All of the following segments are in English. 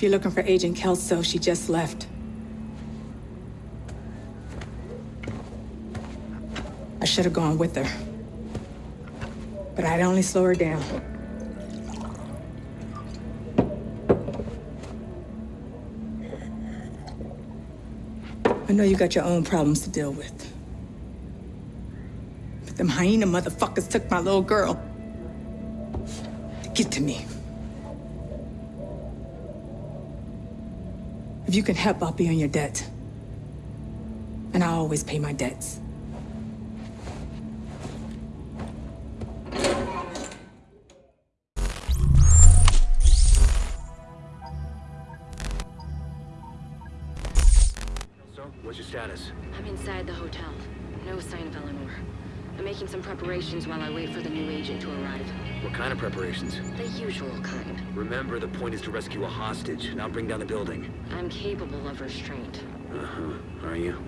If you're looking for Agent Kelso, she just left. I should have gone with her. But I'd only slow her down. I know you got your own problems to deal with. But them hyena motherfuckers took my little girl. Get to me. If you can help, I'll be on your debt. And I always pay my debts. Preparations? The usual kind. Remember, the point is to rescue a hostage, not bring down the building. I'm capable of restraint. Uh-huh. Are you?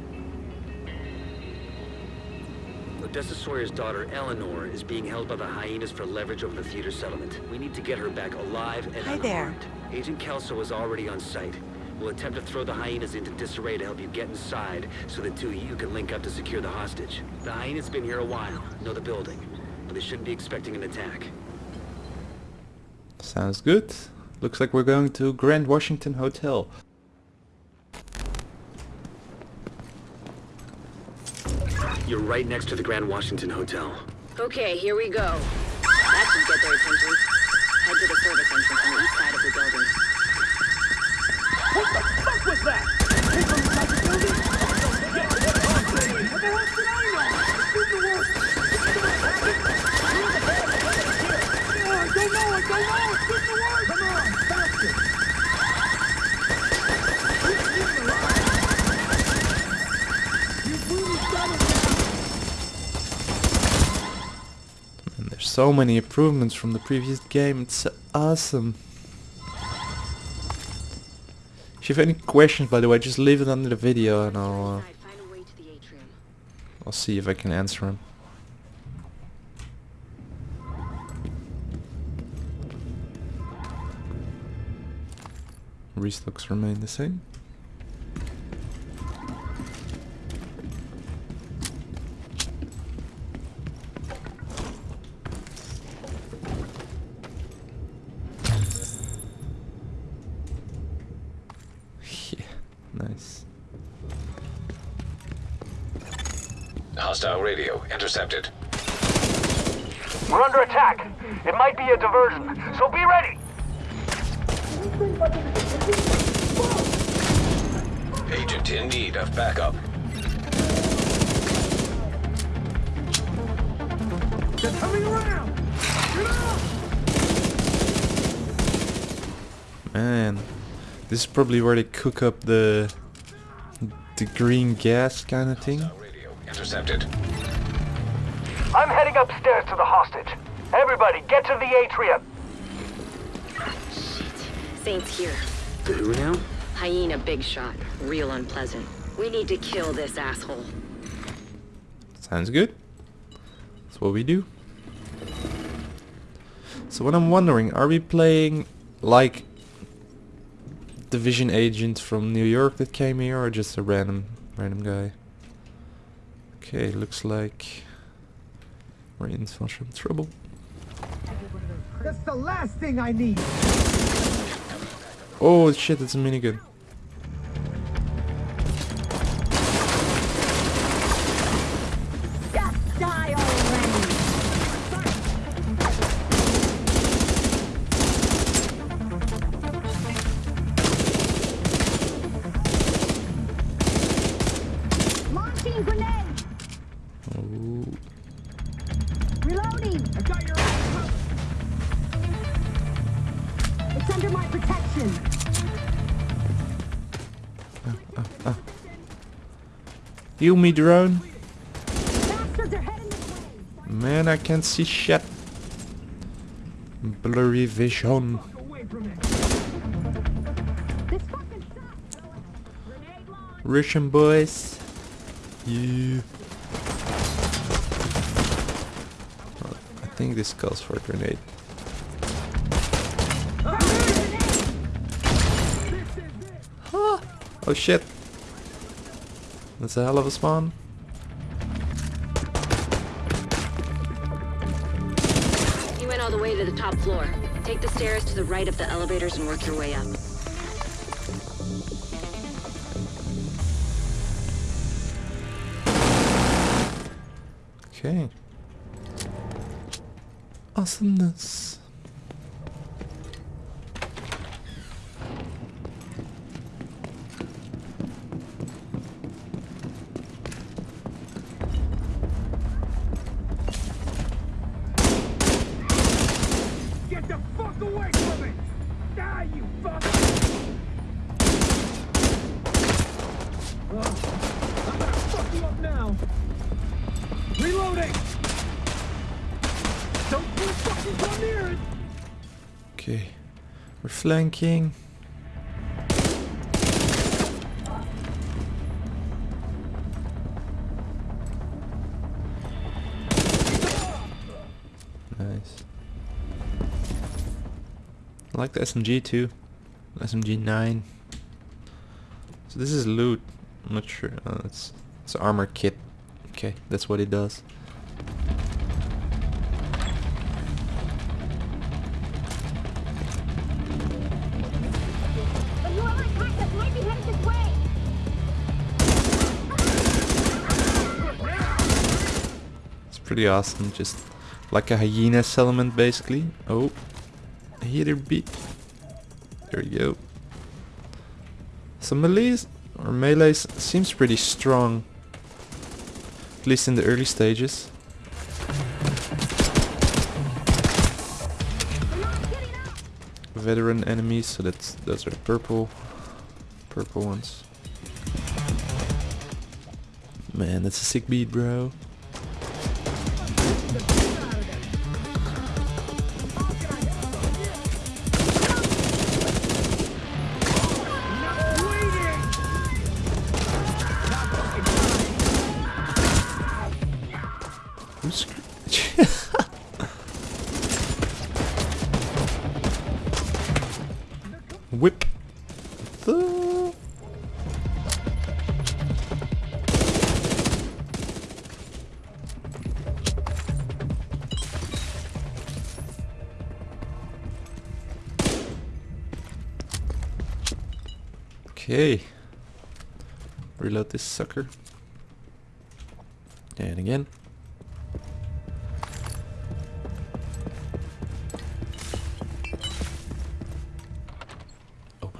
Odessa Sawyer's daughter, Eleanor, is being held by the hyenas for leverage over the theater settlement. We need to get her back alive and Hi there. Agent Kelso is already on site. We'll attempt to throw the hyenas into disarray to help you get inside, so the two of you can link up to secure the hostage. The hyenas been here a while, know the building, but they shouldn't be expecting an attack. Sounds good. Looks like we're going to Grand Washington Hotel. You're right next to the Grand Washington Hotel. Okay, here we go. That should get their attention. Head to the service entrance on the east side of the building. And there's so many improvements from the previous game. It's awesome. If you have any questions, by the way, just leave it under the video and I'll uh, Inside, find a way to the atrium. I'll see if I can answer them. Restocks remain the same. yeah, nice. Hostile radio intercepted. We're under attack. It might be a diversion, so be ready. Agent in need of backup. They're coming around. Man, this is probably where they cook up the the green gas kind of thing. Intercepted. I'm heading upstairs to the hostage. Everybody, get to the atrium. Saint's here. The who now? Hyena big shot. Real unpleasant. We need to kill this asshole. Sounds good. That's what we do. So what I'm wondering, are we playing like division agent from New York that came here or just a random random guy? Okay, looks like we're in some trouble. That's the last thing I need. Oh shit, it's a minigun. Heal me, drone. Bastards are heading this way! Man, I can't see shit. Blurry vision. away from it. This fucking sucks! Grenade launch! Russian boys. Yeah. Oh, I think this calls for a grenade. Ah! Oh shit. That's a hell of a spawn. You went all the way to the top floor. Take the stairs to the right of the elevators and work your way up. Okay. Awesomeness. Flanking. Nice. I like the SMG too. SMG 9. So this is loot. I'm not sure. Uh, it's it's armor kit. Okay, that's what it does. Pretty awesome, just like a hyena settlement basically. Oh, here beat. There you go. So melees or melees seems pretty strong, at least in the early stages. Veteran enemies, so that's those are purple, purple ones. Man, that's a sick beat, bro. Who's scr- Whip the Okay. Reload this sucker. And again.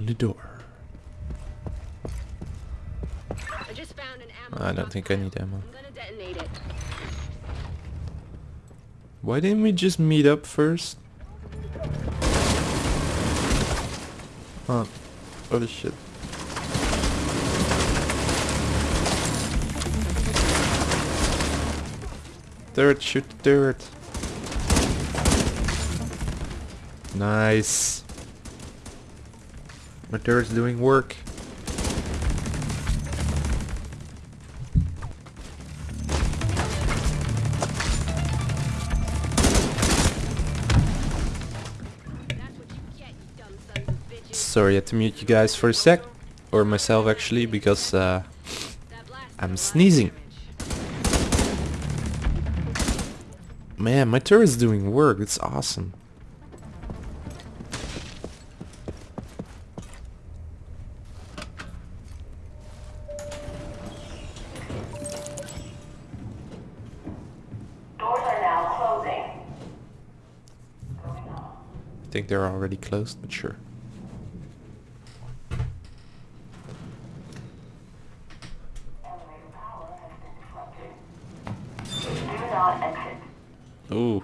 Open the door. I just found an ammo I don't think I need ammo. I'm gonna detonate it. Why didn't we just meet up first? Oh, holy shit. Dirt, shoot third. Nice. My turret's doing work. Sorry, I had to mute you guys for a sec. Or myself actually, because uh, I'm sneezing. Man, my turret's doing work. It's awesome. Doors are now closing. I think they're already closed, but sure. Elevator power has been disrupted. Do not exit. Ooh.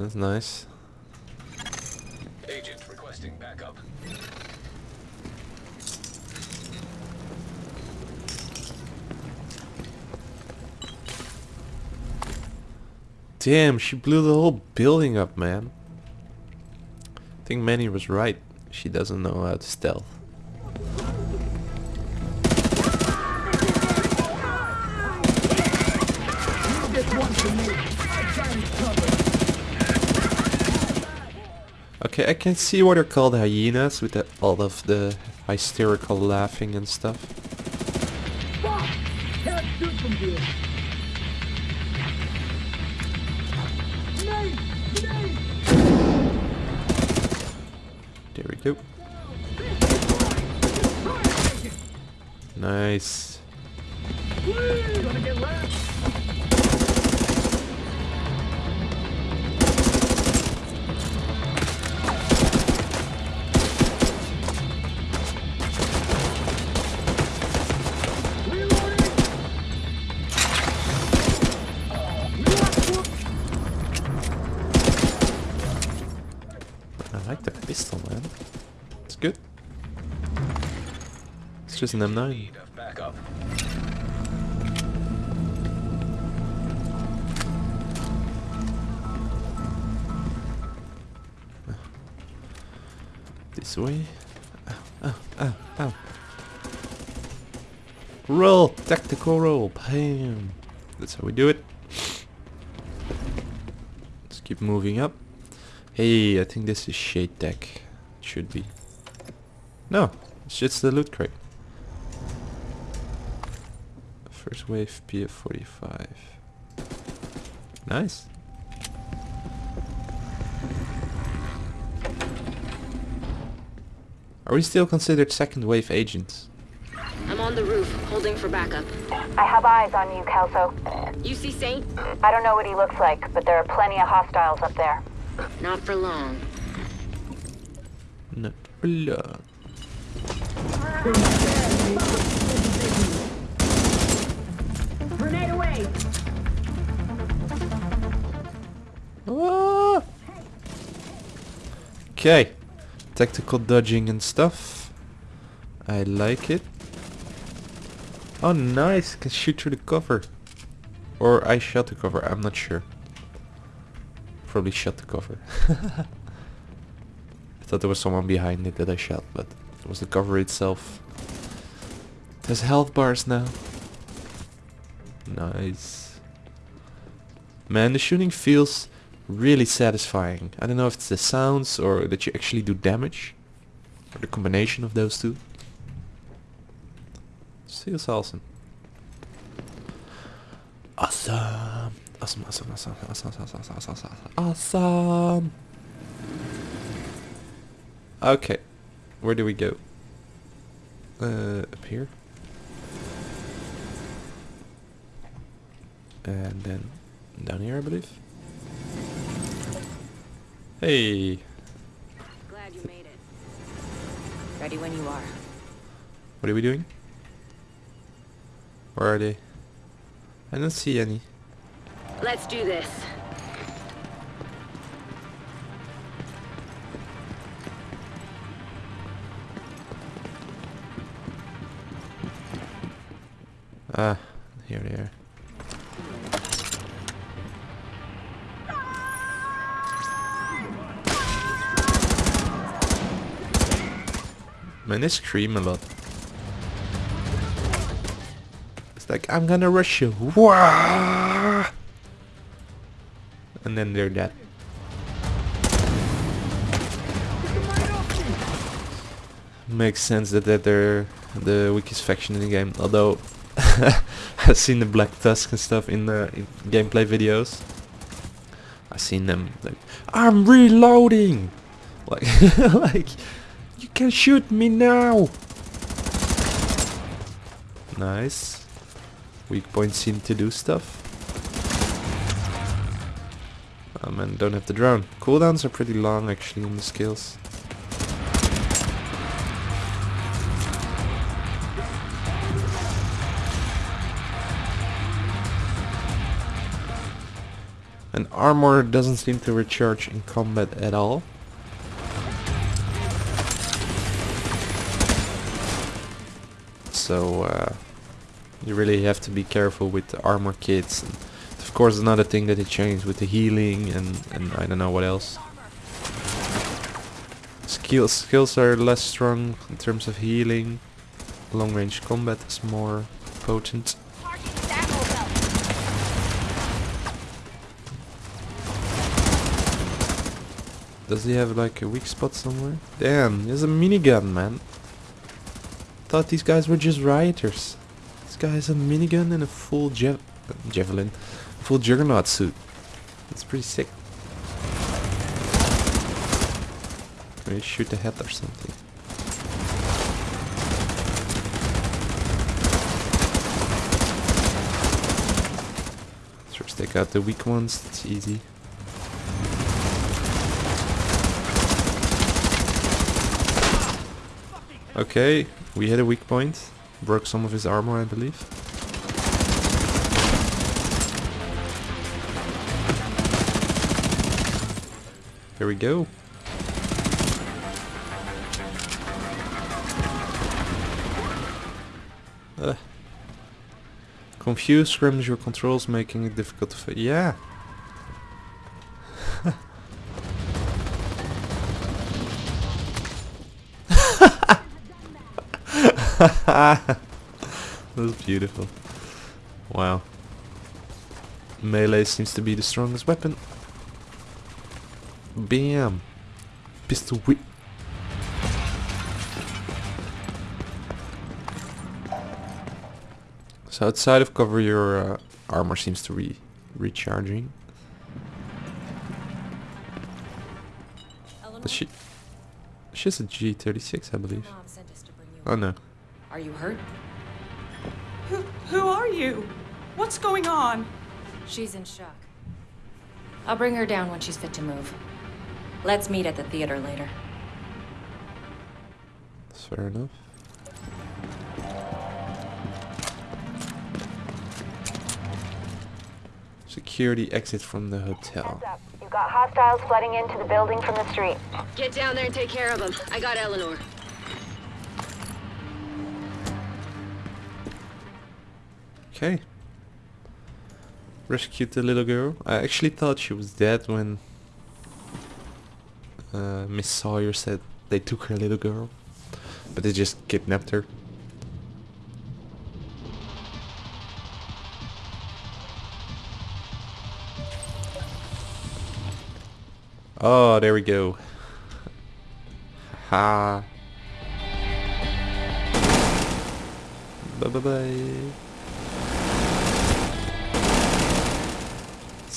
That's nice. Agent requesting backup. Damn, she blew the whole building up, man. I think Manny was right. She doesn't know how to stealth. Okay, I can see why they're called hyenas with the, all of the hysterical laughing and stuff. Take two. Nice. Just an M9. Need of backup. This way. Ow, ow, ow. Roll! Tactical roll! Bam! That's how we do it. Let's keep moving up. Hey, I think this is SHD tech. It should be. No, it's just the loot crate. First wave PF45. Nice. Are we still considered second wave agents? I'm on the roof, holding for backup. I have eyes on you, Kelso. You see Saint? I don't know what he looks like, but there are plenty of hostiles up there. Not for long. Not for long. Grenade away! Okay. Tactical dodging and stuff. I like it. Oh nice, can shoot through the cover. Or I shot the cover, I'm not sure. Probably shot the cover. I thought there was someone behind it that I shot, but it was the cover itself. There's health bars now. Nice. Man, the shooting feels really satisfying. I don't know if it's the sounds or that you actually do damage. Or the combination of those two. Feels awesome. Awesome. Awesome, awesome, awesome, awesome, awesome, awesome, awesome, awesome. Okay. Where do we go? Uh, up here? And then down here, I believe. Hey. Glad you made it. Ready when you are. What are we doing? Where are they? I don't see any. Let's do this. Ah, here they are. Man, they scream a lot. It's like, I'm gonna rush you. Wah! And then they're dead. Makes sense that, they're the weakest faction in the game. Although, I've seen the Black Tusk and stuff in the in gameplay videos. I've seen them like, I'm reloading! Like, like, can shoot me now! Nice. Weak points seem to do stuff. Oh man, don't have the drone. Cooldowns are pretty long actually on the skills. And armor doesn't seem to recharge in combat at all. So uh, you really have to be careful with the armor kits. And of course another thing that they changed with the healing and, and I don't know what else. Skills, skills are less strong in terms of healing. Long range combat is more potent. Does he have like a weak spot somewhere? Damn, he has a minigun, man. Thought these guys were just rioters. This guy has a minigun and a full jav javelin, full juggernaut suit. That's pretty sick. Maybe shoot the head or something. First take out the weak ones, it's easy. Okay, we hit a weak point. Broke some of his armor, I believe. Here we go. Uh. Confused scrimmage your controls, making it difficult to. Yeah. that was beautiful. Wow. Melee seems to be the strongest weapon. Bam! Pistol whip. So outside of cover your uh, armor seems to be recharging. But she... She's a G36 I believe. Oh no. Are you hurt? Who, who are you? What's going on? She's in shock. I'll bring her down when she's fit to move. Let's meet at the theater later. That's fair enough. Security exit from the hotel. You've got hostiles flooding into the building from the street. Get down there and take care of them. I got Eleanor. Rescued the little girl. I actually thought she was dead when uh, Miss Sawyer said they took her little girl. But they just kidnapped her. Oh, there we go. Ha. Bye bye bye.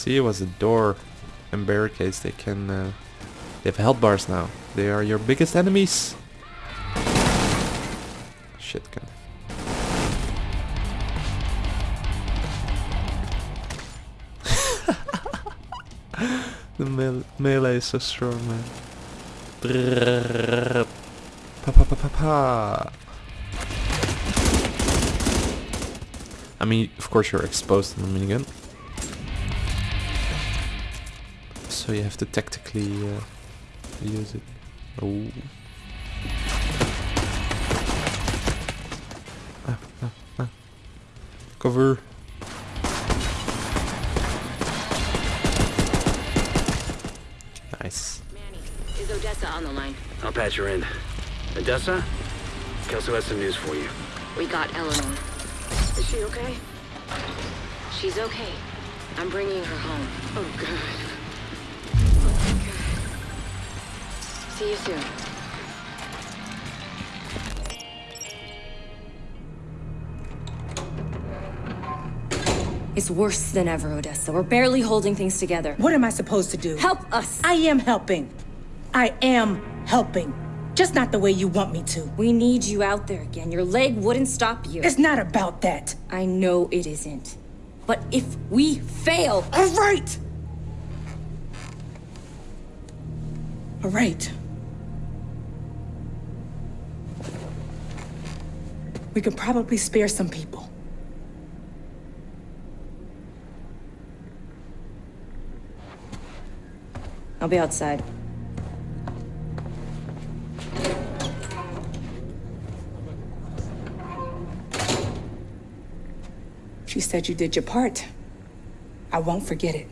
See, was a door and barricades. They can. Uh, they have health bars now. They are your biggest enemies. Shit gun. the mele melee is so strong, man. Pa pa pa pa pa. I mean, of course you're exposed in the minigun. So you have to tactically uh, use it. Oh. Ah, ah, ah. Cover. Nice. Manny, is Odessa on the line? I'll patch her in. Odessa? Kelso has some news for you. We got Eleanor. Is she okay? She's okay. I'm bringing her home. Oh, God. See you soon. It's worse than ever, Odessa. We're barely holding things together. What am I supposed to do? Help us! I am helping. I am helping. Just not the way you want me to. We need you out there again. Your leg wouldn't stop you. It's not about that. I know it isn't. But if we fail, All right. All right. We could probably spare some people. I'll be outside. She said you did your part. I won't forget it.